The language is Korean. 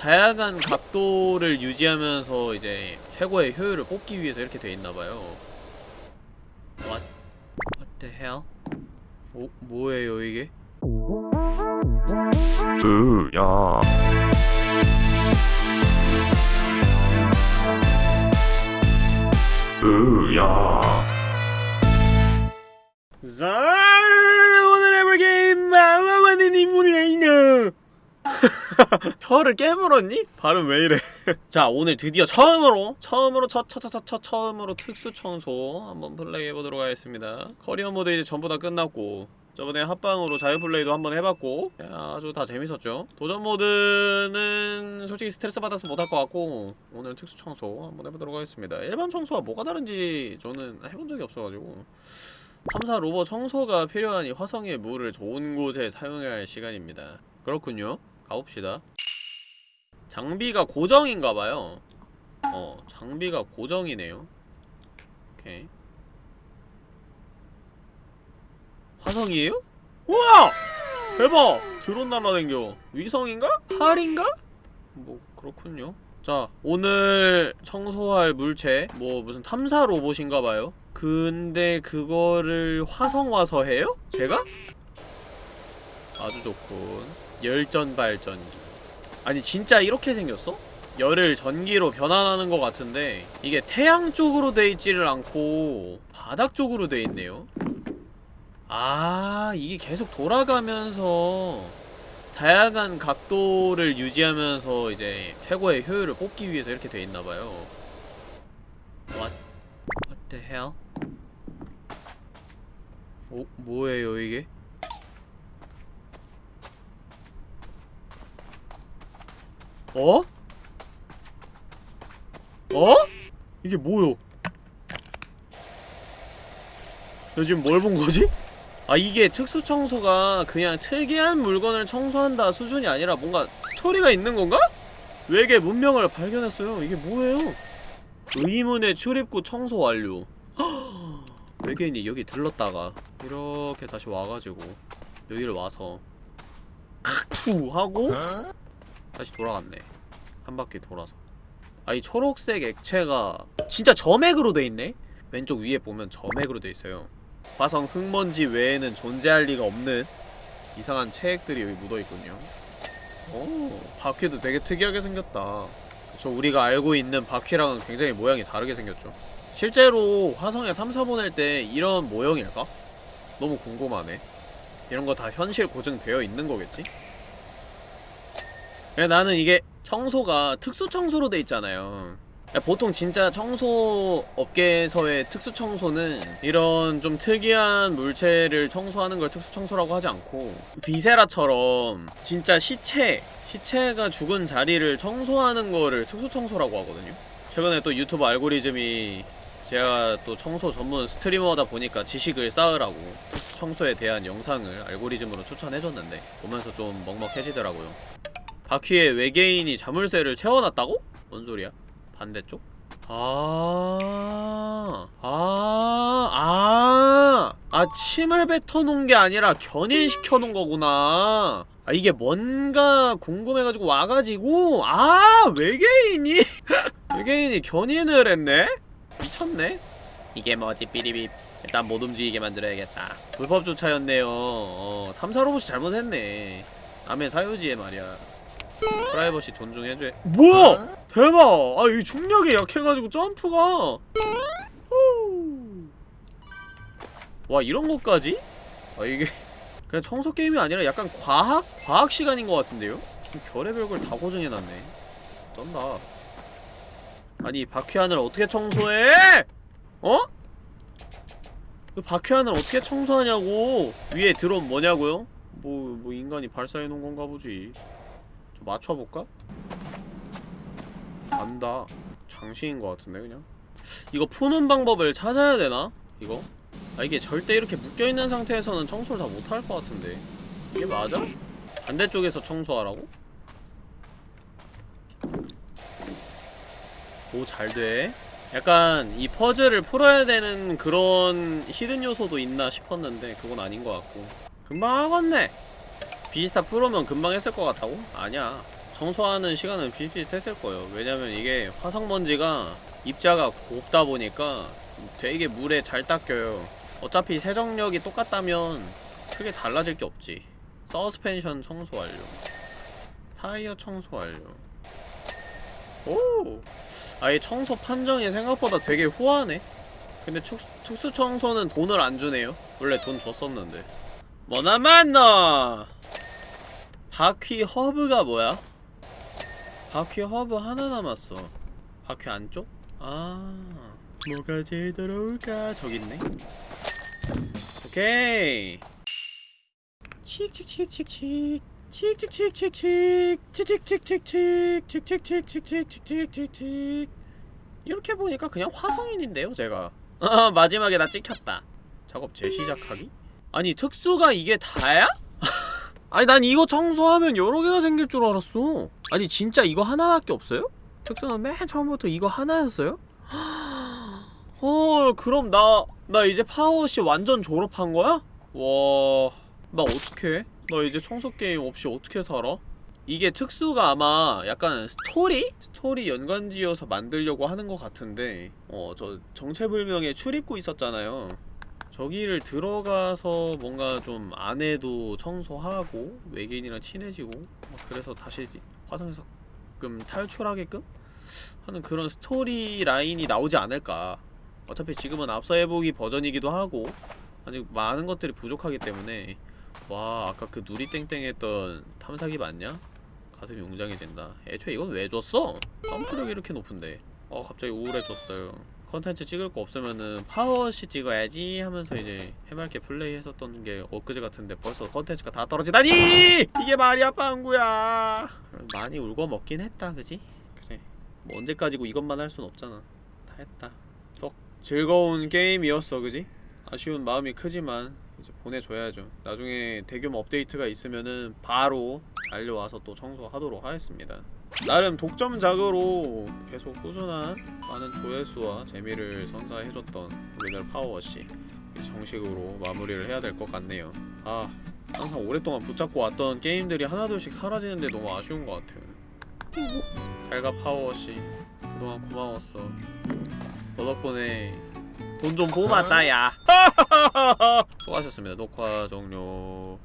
다양한 각도를 유지하면서 이제 최고의 효율을 뽑기 위해서 이렇게 돼 있나봐요 What? What the hell? 뭐, 뭐예요 이게? 으야 으야 혀를 깨물었니? 발음 왜 이래? 자 오늘 드디어 처음으로 처음으로 첫첫첫첫 처음으로 특수 청소 한번 플레이해보도록 하겠습니다. 커리어 모드 이제 전부 다 끝났고 저번에 합방으로 자유플레이도 한번 해봤고 아주 다 재밌었죠. 도전 모드는 솔직히 스트레스 받아서 못할 것 같고 오늘 특수 청소 한번 해보도록 하겠습니다. 일반 청소와 뭐가 다른지 저는 해본 적이 없어가지고. 탐사 로봇 청소가 필요하니 화성의 물을 좋은 곳에 사용해야 할 시간입니다. 그렇군요 가봅시다 장비가 고정인가봐요 어 장비가 고정이네요 오케이 화성이에요? 우와! 대박! 드론 날아댕겨 위성인가? 팔인가? 뭐 그렇군요 자 오늘 청소할 물체 뭐 무슨 탐사 로봇인가봐요 근데 그거를 화성 와서 해요? 제가? 아주 좋군 열전 발전기 아니 진짜 이렇게 생겼어? 열을 전기로 변환하는 것 같은데 이게 태양 쪽으로 돼 있지를 않고 바닥 쪽으로 돼 있네요 아 이게 계속 돌아가면서 다양한 각도를 유지하면서 이제 최고의 효율을 뽑기 위해서 이렇게 돼 있나봐요 What? What the hell? 어? 뭐예요 이게? 어? 어? 이게 뭐요? 너 지금 뭘 본 거지? 아 이게 특수 청소가 그냥 특이한 물건을 청소한다 수준이 아니라 뭔가 스토리가 있는 건가? 외계 문명을 발견했어요. 이게 뭐예요? 의문의 출입구 청소 완료. 외계인이 여기 들렀다가 이렇게 다시 와가지고 여기를 와서 칵투 하고 다시 돌아갔네. 한 바퀴 돌아서. 아 이 초록색 액체가 진짜 점액으로 돼 있네. 왼쪽 위에 보면 점액으로 돼 있어요. 화성 흙먼지 외에는 존재할 리가 없는 이상한 체액들이 여기 묻어있군요 오 바퀴도 되게 특이하게 생겼다 그쵸 우리가 알고 있는 바퀴랑은 굉장히 모양이 다르게 생겼죠 실제로 화성에 탐사 보낼 때 이런 모형일까? 너무 궁금하네 이런 거 다 현실 고증되어 있는 거겠지? 나는 이게 청소가 특수 청소로 돼 있잖아요. 보통 진짜 청소 업계에서의 특수 청소는 이런 좀 특이한 물체를 청소하는 걸 특수 청소라고 하지 않고 비세라처럼 진짜 시체 시체가 죽은 자리를 청소하는 거를 특수 청소라고 하거든요. 최근에 또 유튜브 알고리즘이 제가 또 청소 전문 스트리머다 보니까 지식을 쌓으라고 청소에 대한 영상을 알고리즘으로 추천해줬는데 보면서 좀 먹먹해지더라고요 바퀴에 외계인이 자물쇠를 채워놨다고? 뭔 소리야? 반대쪽? 아, 아, 아, 아, 침을 뱉어놓은 게 아니라 견인시켜놓은 거구나. 아, 이게 뭔가 궁금해가지고 와가지고, 아, 외계인이, 외계인이 견인을 했네? 미쳤네? 이게 뭐지, 삐리빕. 일단 못 움직이게 만들어야겠다. 불법 주차였네요. 어, 탐사 로봇이 잘못했네. 남의 사유지에 말이야. 프라이버시 존중해줘. 뭐야! 대박! 아, 이 중력이 약해가지고 점프가! 후. 와, 이런 것까지? 아, 이게 그냥 청소 게임이 아니라 약간 과학? 과학 시간인 것 같은데요? 별의별 걸 다 고증해놨네. 쩐다. 아니, 바퀴 안을 어떻게 청소해! 어? 그 바퀴 안을 어떻게 청소하냐고! 위에 드론 뭐냐고요? 뭐, 뭐 인간이 발사해놓은 건가 보지. 좀 맞춰볼까? 안다 장신인 것 같은데 그냥 이거 푸는 방법을 찾아야 되나? 이거? 아 이게 절대 이렇게 묶여있는 상태에서는 청소를 다 못할 것 같은데 이게 맞아? 반대쪽에서 청소하라고? 오 잘돼 약간 이 퍼즐을 풀어야 되는 그런 히든 요소도 있나 싶었는데 그건 아닌 것 같고 금방 하겠네 비지스타 프로면 금방 했을 것 같다고? 아니야. 청소하는 시간은 비슷비슷했을 거예요. 왜냐면 이게 화성먼지가 입자가 곱다 보니까 되게 물에 잘 닦여요. 어차피 세정력이 똑같다면 크게 달라질 게 없지. 서스펜션 청소 완료. 타이어 청소 완료. 오! 아예 청소 판정이 생각보다 되게 후하네. 근데 축, 특수 청소는 돈을 안 주네요. 원래 돈 줬었는데. 뭐나 만나 바퀴 허브가 뭐야? 바퀴 허브 하나 남았어. 바퀴 안쪽? 아 뭐가 제일 더러울까? 저기 있네. 오케이. 칙칙칙칙칙 칙칙칙칙칙 칙칙칙칙칙 칙칙칙칙칙칙칙칙 이렇게 보니까 그냥 화성인인데요 제가. 아 마지막에 나 찍혔다. 작업 재시작하기? 아니 특수가 이게 다야? 아니 난 이거 청소하면 여러 개가 생길 줄 알았어 아니 진짜 이거 하나밖에 없어요? 특수는 맨 처음부터 이거 하나였어요? 헐 그럼 나 나 이제 파워시 완전 졸업한 거야? 와... 나 어떡해? 나 이제 청소 게임 없이 어떻게 살아? 이게 특수가 아마 약간 스토리? 스토리 연관지어서 만들려고 하는 것 같은데 어 저 정체불명의 출입구 있었잖아요 저기를 들어가서 뭔가 좀 안에도 청소하고 외계인이랑 친해지고 막 그래서 다시 화성에서 금 탈출하게끔 하는 그런 스토리 라인이 나오지 않을까. 어차피 지금은 앞서 해보기 버전이기도 하고 아직 많은 것들이 부족하기 때문에. 와 아까 그 누리땡땡 했던 탐사기 맞냐? 가슴이 웅장해진다. 애초에 이건 왜 줬어? 점프력이 이렇게 높은데. 어 갑자기 우울해졌어요 컨텐츠 찍을 거 없으면은 파워워시 찍어야지 하면서 이제 해맑게 플레이 했었던 게 엊그제 같은데 벌써 컨텐츠가 다 떨어지다니! 이게 말이 아빠 한구야 많이 울고 먹긴 했다 그지? 그래 뭐 언제까지고 이것만 할 순 없잖아 다 했다 썩 즐거운 게임이었어 그지? 아쉬운 마음이 크지만 이제 보내줘야죠 나중에 대규모 업데이트가 있으면은 바로 달려와서 또 청소하도록 하겠습니다 나름 독점 작으로 계속 꾸준한 많은 조회수와 재미를 선사해줬던 우리나라 파워워시. 정식으로 마무리를 해야 될 것 같네요. 아 항상 오랫동안 붙잡고 왔던 게임들이 하나둘씩 사라지는데 너무 아쉬운 것 같아요. 잘가 파워워시 그동안 고마웠어. 너 덕분에 돈 좀 뽑았다 야. 수고하셨습니다. 녹화 종료